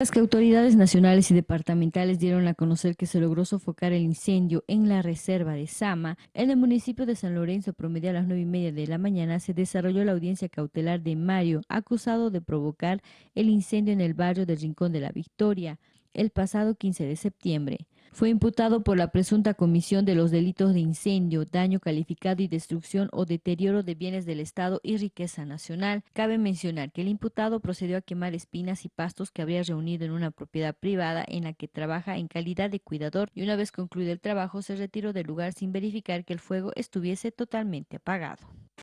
Las autoridades nacionales y departamentales dieron a conocer que se logró sofocar el incendio en la reserva de Sama, en el municipio de San Lorenzo, promedio a las nueve y media de la mañana, se desarrolló la audiencia cautelar de Mario, acusado de provocar el incendio en el barrio del Rincón de la Victoria el pasado 15 de septiembre. Fue imputado por la presunta comisión de los delitos de incendio, daño calificado y destrucción o deterioro de bienes del Estado y riqueza nacional. Cabe mencionar que el imputado procedió a quemar espinas y pastos que habría reunido en una propiedad privada en la que trabaja en calidad de cuidador y una vez concluido el trabajo se retiró del lugar sin verificar que el fuego estuviese totalmente apagado.